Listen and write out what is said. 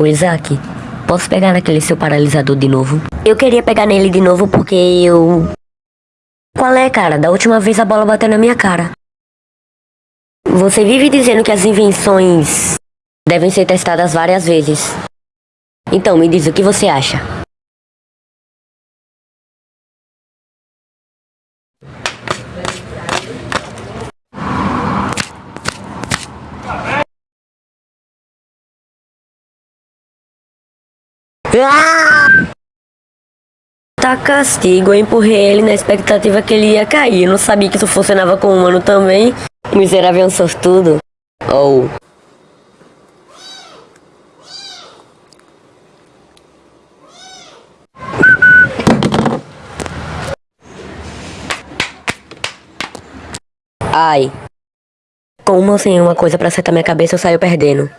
O Isaac, posso pegar naquele seu paralisador de novo? Eu queria pegar nele de novo porque eu... Qual é, cara? Da última vez a bola bateu na minha cara. Você vive dizendo que as invenções devem ser testadas várias vezes. Então, me diz o que você acha. Ah! Tá castigo, eu empurrei ele na expectativa que ele ia cair. Eu não sabia que isso funcionava com o humano também. Miserável um sortudo. Ou... Oh. Ai. Com uma sem uma coisa pra acertar minha cabeça, eu saio perdendo.